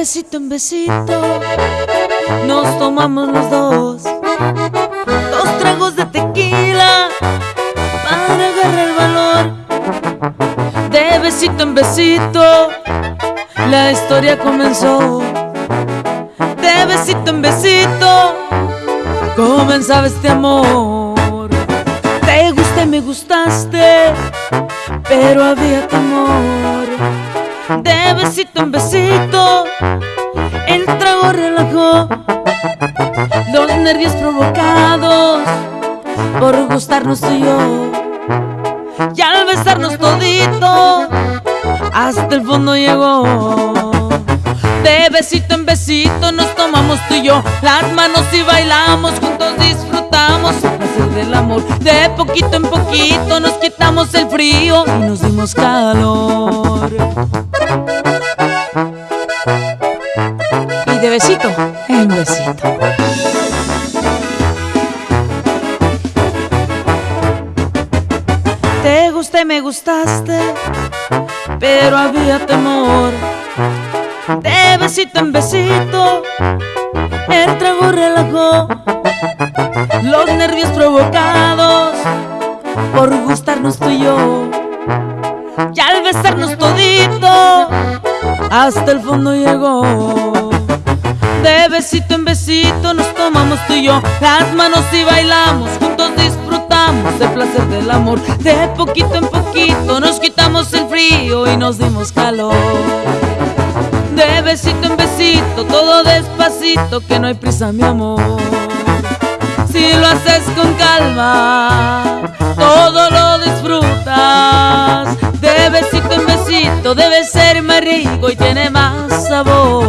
besito en besito nos tomamos los dos dos tragos de tequila para agarrar el valor. De besito en besito la historia comenzó. De besito en besito comenzaba este amor. Te gusté, me gustaste, pero había temor. De besito en besito el trago relajó los nervios provocados por gustarnos tú y yo. Y al besarnos todito, hasta el fondo llegó. De besito en besito nos tomamos tú y yo las manos y bailamos, juntos disfrutamos el placer del amor. De poquito en poquito nos quitamos el frío y nos dimos calor. En besito. Te gusté, me gustaste, pero había temor. De besito en besito, el trago relajó los nervios provocados por gustarnos tú y yo. Y al besarnos todito, hasta el fondo llegó. De besito en besito nos tomamos tú y yo las manos y bailamos, juntos disfrutamos el placer del amor. De poquito en poquito nos quitamos el frío y nos dimos calor. De besito en besito, todo despacito, que no hay prisa, mi amor. Si lo haces con calma, todo lo disfrutas. De besito en besito, debe ser más rico y tiene más sabor.